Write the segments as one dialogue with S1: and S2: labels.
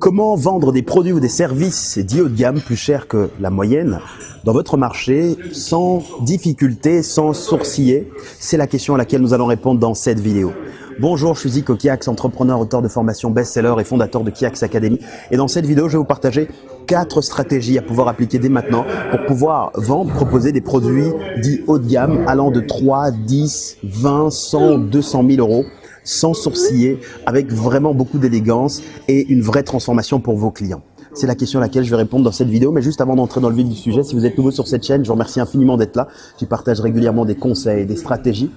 S1: Comment vendre des produits ou des services dits haut de gamme plus cher que la moyenne dans votre marché sans difficulté, sans sourciller? C'est la question à laquelle nous allons répondre dans cette vidéo. Bonjour, je suis Zico Kiax, entrepreneur, auteur de formation best-seller et fondateur de Kiax Academy. Et dans cette vidéo, je vais vous partager quatre stratégies à pouvoir appliquer dès maintenant pour pouvoir vendre, proposer des produits dits haut de gamme allant de 3, 10, 20, 100, 200 000 euros sans sourciller, avec vraiment beaucoup d'élégance et une vraie transformation pour vos clients C'est la question à laquelle je vais répondre dans cette vidéo. Mais juste avant d'entrer dans le vif du sujet, si vous êtes nouveau sur cette chaîne, je vous remercie infiniment d'être là. J'y partage régulièrement des conseils, des stratégies.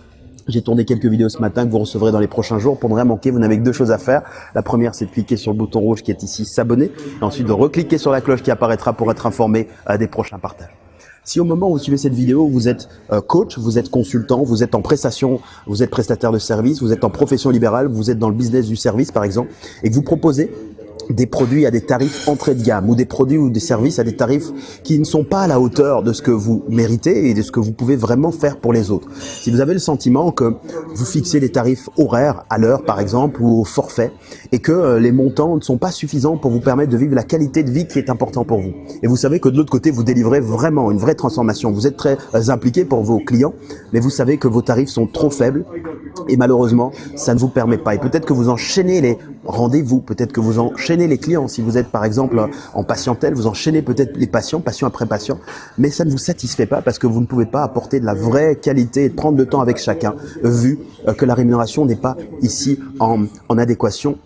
S1: J'ai tourné quelques vidéos ce matin que vous recevrez dans les prochains jours. Pour ne rien manquer, vous n'avez que deux choses à faire. La première, c'est de cliquer sur le bouton rouge qui est ici, s'abonner. Et ensuite, de recliquer sur la cloche qui apparaîtra pour être informé euh, des prochains partages. Si au moment où vous suivez cette vidéo, vous êtes euh, coach, vous êtes consultant, vous êtes en prestation, vous êtes prestataire de service, vous êtes en profession libérale, vous êtes dans le business du service par exemple, et que vous proposez des produits à des tarifs entrée de gamme ou des produits ou des services à des tarifs qui ne sont pas à la hauteur de ce que vous méritez et de ce que vous pouvez vraiment faire pour les autres. Si vous avez le sentiment que vous fixez des tarifs horaires à l'heure par exemple ou au forfait et que euh, les montants ne sont pas suffisants pour vous permettre de vivre la qualité de vie qui est important pour vous. Et vous savez que de l'autre côté, vous délivrez vraiment une vraie transformation. Vous êtes très euh, impliqué pour vos clients, mais vous savez que vos tarifs sont trop faibles et malheureusement, ça ne vous permet pas. Et peut-être que vous enchaînez les rendez-vous, peut-être que vous enchaînez les clients. Si vous êtes par exemple en patientèle, vous enchaînez peut-être les patients, patient après patient, mais ça ne vous satisfait pas parce que vous ne pouvez pas apporter de la vraie qualité et prendre le temps avec chacun, vu euh, que la rémunération n'est pas ici en, en adéquation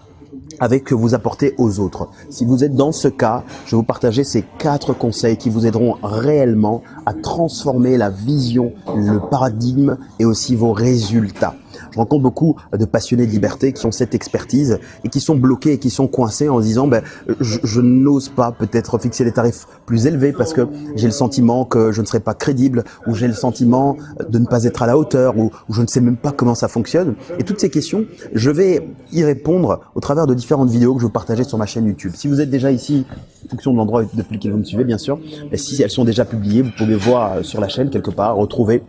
S1: avec que vous apportez aux autres. Si vous êtes dans ce cas, je vais vous partager ces quatre conseils qui vous aideront réellement à transformer la vision, le paradigme et aussi vos résultats. Je rencontre beaucoup de passionnés de liberté qui ont cette expertise et qui sont bloqués et qui sont coincés en se disant ben, je, je n'ose pas peut-être fixer des tarifs plus élevés parce que j'ai le sentiment que je ne serai pas crédible ou j'ai le sentiment de ne pas être à la hauteur ou, je ne sais même pas comment ça fonctionne. Et toutes ces questions, je vais y répondre au travers de différentes vidéos que je vais partager sur ma chaîne YouTube. Si vous êtes déjà ici, en fonction de l'endroit depuis lequel vous me suivez bien sûr, mais si elles sont déjà publiées, vous pouvez voir sur la chaîne quelque part, retrouver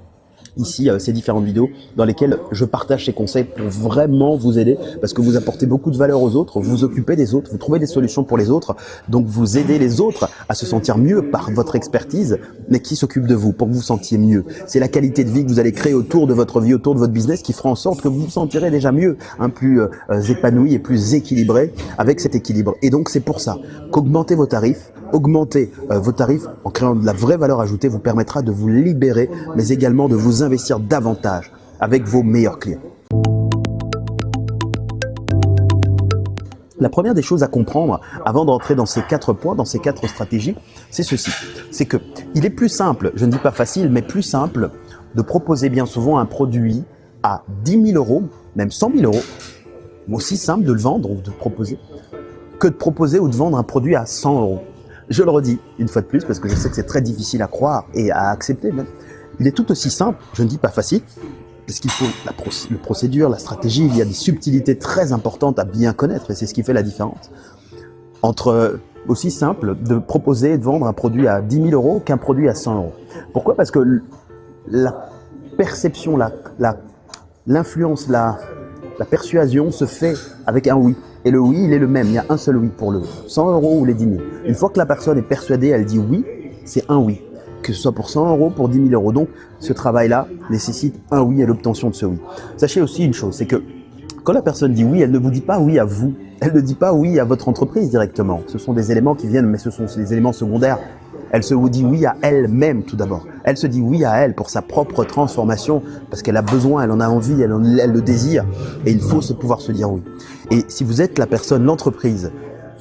S1: ici euh, ces différentes vidéos dans lesquelles je partage ces conseils pour vraiment vous aider parce que vous apportez beaucoup de valeur aux autres, vous occupez des autres, vous trouvez des solutions pour les autres, donc vous aidez les autres à se sentir mieux par votre expertise, mais qui s'occupe de vous pour que vous vous sentiez mieux? C'est la qualité de vie que vous allez créer autour de votre vie, autour de votre business qui fera en sorte que vous vous sentirez déjà mieux, un plus euh, épanoui et plus équilibré avec cet équilibre. Et donc c'est pour ça qu'augmenter vos tarifs, augmenter euh, vos tarifs en créant de la vraie valeur ajoutée vous permettra de vous libérer, mais également de vous investir davantage avec vos meilleurs clients. La première des choses à comprendre avant d'entrer dans ces quatre points, dans ces quatre stratégies, c'est ceci. C'est que il est plus simple, je ne dis pas facile, mais plus simple de proposer bien souvent un produit à 10 000 euros, même 100 000 euros, aussi simple de le vendre ou de proposer, que de proposer ou de vendre un produit à 100 euros. Je le redis une fois de plus parce que je sais que c'est très difficile à croire et à accepter même. Il est tout aussi simple, je ne dis pas facile, parce qu'il faut la, procédure, la stratégie, il y a des subtilités très importantes à bien connaître et c'est ce qui fait la différence. Entre aussi simple de proposer de vendre un produit à 10 000 euros qu'un produit à 100 euros. Pourquoi? Parce que la perception, l'influence, la, la persuasion se fait avec un oui. Et le oui, il est le même. Il y a un seul oui pour le 100 euros ou les 10 000. Une fois que la personne est persuadée, elle dit oui, c'est un oui. Que ce soit pour 100 euros, pour 10 000 euros. Donc, ce travail-là nécessite un oui et l'obtention de ce oui. Sachez aussi une chose, c'est que quand la personne dit oui, elle ne vous dit pas oui à vous. Elle ne dit pas oui à votre entreprise directement. Ce sont des éléments qui viennent, mais ce sont des éléments secondaires. Elle se dit oui à elle-même tout d'abord. Elle se dit oui à elle pour sa propre transformation parce qu'elle a besoin, elle en a envie, elle, elle le désire et il faut se pouvoir se dire oui. Et si vous êtes la personne, l'entreprise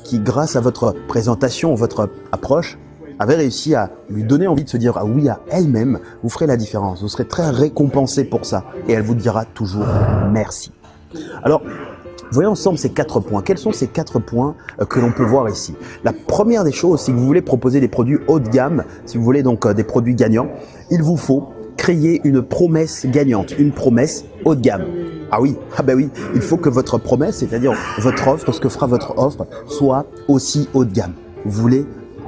S1: qui grâce à votre présentation, votre approche, avait réussi à lui donner envie de se dire ah oui à elle-même, vous ferez la différence. Vous serez très récompensé pour ça et elle vous dira toujours merci. Alors, Voyons ensemble ces quatre points. Quels sont ces quatre points euh, que l'on peut voir ici? La première des choses, si vous voulez proposer des produits haut de gamme, si vous voulez donc euh, des produits gagnants, il vous faut créer une promesse gagnante, une promesse haut de gamme. Ah oui, ah ben oui, il faut que votre promesse, c'est-à-dire votre offre, ce que fera votre offre, soit aussi haut de gamme. Vous voulez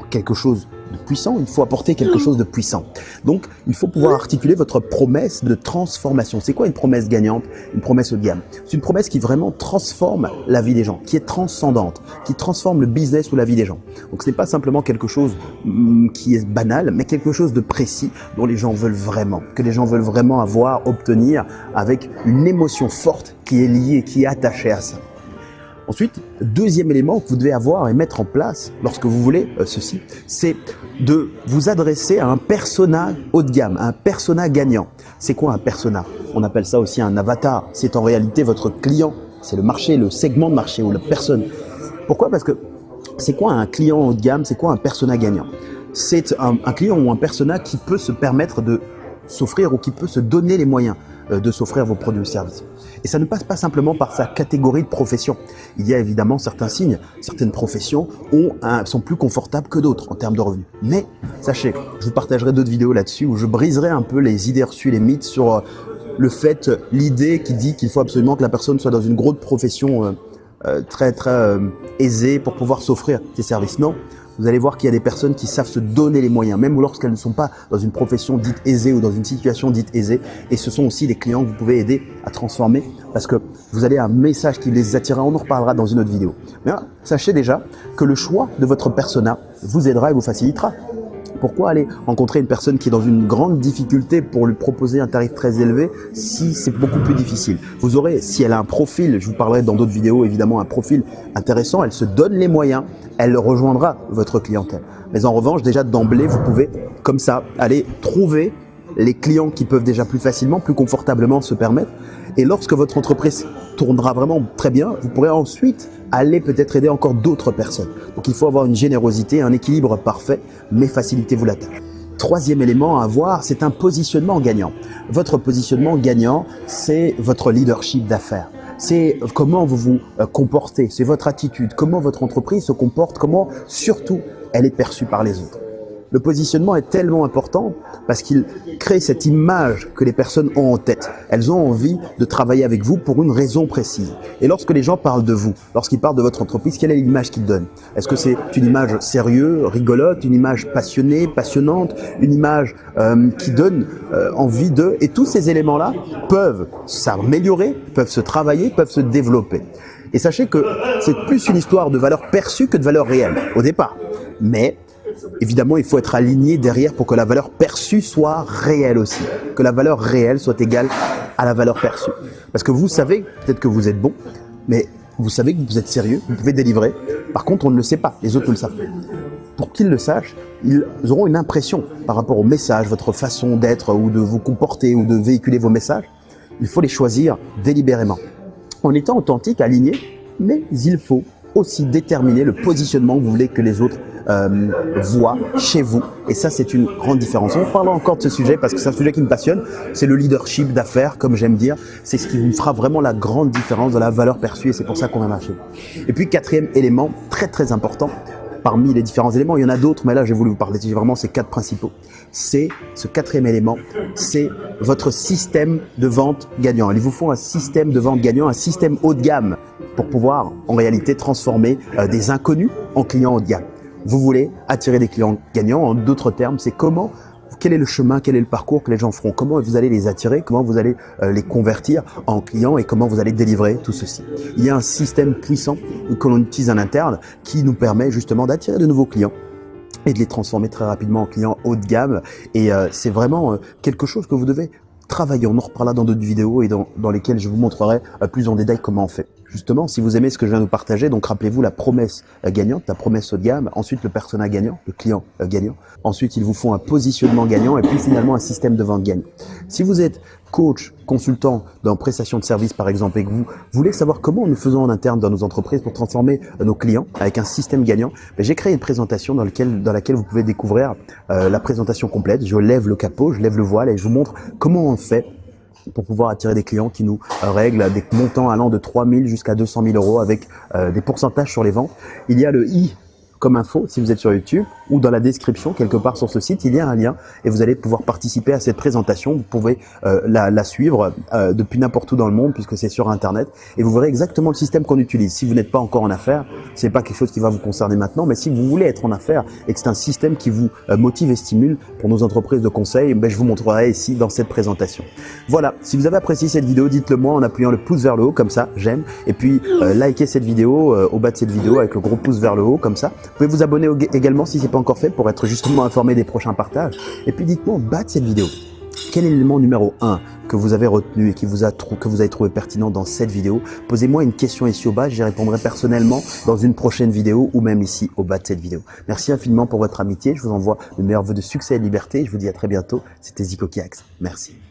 S1: quelque chose puissant, il faut apporter quelque chose de puissant. Donc, il faut pouvoir articuler votre promesse de transformation. C'est quoi une promesse gagnante Une promesse haut de gamme? C'est une promesse qui vraiment transforme la vie des gens, qui est transcendante, qui transforme le business ou la vie des gens. Donc, ce n'est pas simplement quelque chose mm, qui est banal, mais quelque chose de précis dont les gens veulent vraiment, que les gens veulent vraiment avoir, obtenir avec une émotion forte qui est liée, qui est attachée à ça. Ensuite, deuxième élément que vous devez avoir et mettre en place lorsque vous voulez euh, ceci, c'est de vous adresser à un persona haut de gamme, un persona gagnant. C'est quoi un persona? On appelle ça aussi un avatar. C'est en réalité votre client. C'est le marché, le segment de marché ou la personne. Pourquoi? Parce que c'est quoi un client haut de gamme? C'est quoi un persona gagnant? C'est un, client ou un persona qui peut se permettre de s'offrir ou qui peut se donner les moyens de s'offrir vos produits ou services. Et ça ne passe pas simplement par sa catégorie de profession. Il y a évidemment certains signes. Certaines professions ont un, sont plus confortables que d'autres en termes de revenus. Mais sachez, je vous partagerai d'autres vidéos là-dessus où je briserai un peu les idées reçues, les mythes sur euh, le fait, l'idée qui dit qu'il faut absolument que la personne soit dans une grosse profession euh, euh, très très euh, aisée pour pouvoir s'offrir ces services. Non, vous allez voir qu'il y a des personnes qui savent se donner les moyens, même lorsqu'elles ne sont pas dans une profession dite aisée ou dans une situation dite aisée. Et ce sont aussi des clients que vous pouvez aider à transformer parce que vous allez un message qui les attirera. On en reparlera dans une autre vidéo. Mais sachez déjà que le choix de votre persona vous aidera et vous facilitera. Pourquoi aller rencontrer une personne qui est dans une grande difficulté pour lui proposer un tarif très élevé si c'est beaucoup plus difficile? Vous aurez, si elle a un profil, je vous parlerai dans d'autres vidéos évidemment, un profil intéressant, elle se donne les moyens, elle rejoindra votre clientèle. Mais en revanche, déjà d'emblée, vous pouvez comme ça aller trouver les clients qui peuvent déjà plus facilement, plus confortablement se permettre. Et lorsque votre entreprise tournera vraiment très bien, vous pourrez ensuite aller peut-être aider encore d'autres personnes. Donc il faut avoir une générosité, un équilibre parfait, mais facilitez-vous la. Troisième élément à avoir, c'est un positionnement gagnant. Votre positionnement gagnant, c'est votre leadership d'affaires. C'est comment vous vous euh, comportez, c'est votre attitude, comment votre entreprise se comporte, comment surtout elle est perçue par les autres. Le positionnement est tellement important parce qu'il crée cette image que les personnes ont en tête. Elles ont envie de travailler avec vous pour une raison précise. Et lorsque les gens parlent de vous, lorsqu'ils parlent de votre entreprise, quelle est l'image qu'ils donnent? Est-ce que c'est une image sérieuse, rigolote, une image passionnée, passionnante, une image euh, qui donne euh, envie de... Et tous ces éléments-là peuvent s'améliorer, peuvent se travailler, peuvent se développer. Et sachez que c'est plus une histoire de valeur perçue que de valeur réelle au départ. Mais Évidemment, il faut être aligné derrière pour que la valeur perçue soit réelle aussi, que la valeur réelle soit égale à la valeur perçue. Parce que vous savez peut-être que vous êtes bon, mais vous savez que vous êtes sérieux, vous pouvez délivrer. Par contre, on ne le sait pas, les autres ne le savent pas. Pour qu'ils le sachent, ils auront une impression par rapport au message, votre façon d'être ou de vous comporter ou de véhiculer vos messages. Il faut les choisir délibérément. En étant authentique, aligné, mais il faut aussi déterminer le positionnement que vous voulez que les autres euh, voient chez vous. Et ça, c'est une grande différence. On parlera encore de ce sujet parce que c'est un sujet qui me passionne. C'est le leadership d'affaires, comme j'aime dire. C'est ce qui vous fera vraiment la grande différence de la valeur perçue et c'est pour ça qu'on va marcher. Et puis, quatrième élément, très très important, parmi les différents éléments, il y en a d'autres, mais là, j'ai voulu vous parler vraiment ces quatre principaux. C'est ce quatrième élément, c'est votre système de vente gagnant. Il vous faut un système de vente gagnant, un système haut de gamme pour pouvoir en réalité transformer euh, des inconnus en clients haut de gamme. Vous voulez attirer des clients gagnants, en d'autres termes, c'est comment quel est le chemin, quel est le parcours que les gens feront, comment vous allez les attirer, comment vous allez euh, les convertir en clients? Et comment vous allez délivrer tout ceci? Il y a un système puissant que l'on utilise en interne qui nous permet justement d'attirer de nouveaux clients et de les transformer très rapidement en clients haut de gamme. Et euh, c'est vraiment euh, quelque chose que vous devez travailler. On en reparlera dans d'autres vidéos et dans, dans, lesquelles je vous montrerai plus en détail comment on fait. Justement, si vous aimez ce que je viens de vous partager, donc rappelez-vous la promesse euh, gagnante, la promesse haut de gamme, ensuite le persona gagnant, le client euh, gagnant, ensuite ils vous font un positionnement gagnant et puis finalement un système de vente gagnant. Si vous êtes coach, consultant dans prestation de service par exemple et que vous voulez savoir comment nous faisons en interne dans nos entreprises pour transformer euh, nos clients avec un système gagnant, ben, j'ai créé une présentation dans, dans laquelle vous pouvez découvrir la présentation complète. Je lève le capot, je lève le voile et je vous montre comment on fait pour pouvoir attirer des clients qui nous euh, règlent des montants allant de 3 000 jusqu'à 200 000 euros avec euh, des pourcentages sur les ventes. Il y a le i comme info si vous êtes sur YouTube ou dans la description, quelque part sur ce site, il y a un lien et vous allez pouvoir participer à cette présentation. Vous pouvez euh, la, la, suivre euh, depuis n'importe où dans le monde puisque c'est sur Internet et vous verrez exactement le système qu'on utilise. Si vous n'êtes pas encore en affaires, c'est pas quelque chose qui va vous concerner maintenant, mais si vous voulez être en affaires et que c'est un système qui vous euh, motive et stimule pour nos entreprises de conseil, ben, je vous montrerai ici dans cette présentation. Voilà, si vous avez apprécié cette vidéo, dites-le moi en appuyant le pouce vers le haut comme ça, j'aime, et puis euh, likez cette vidéo au bas de cette vidéo avec le gros pouce vers le haut comme ça. Vous pouvez vous abonner également si c'est pas encore fait pour être justement informé des prochains partages. Et puis dites-moi au bas de cette vidéo, quel est l'élément numéro 1 que vous avez retenu et qui vous a que vous avez trouvé pertinent dans cette vidéo? Posez-moi une question ici au bas, j'y répondrai personnellement dans une prochaine vidéo ou même ici au bas de cette vidéo. Merci infiniment pour votre amitié, je vous envoie le meilleur vœu de succès et de liberté, je vous dis à très bientôt, c'était Zico Kiax. Merci.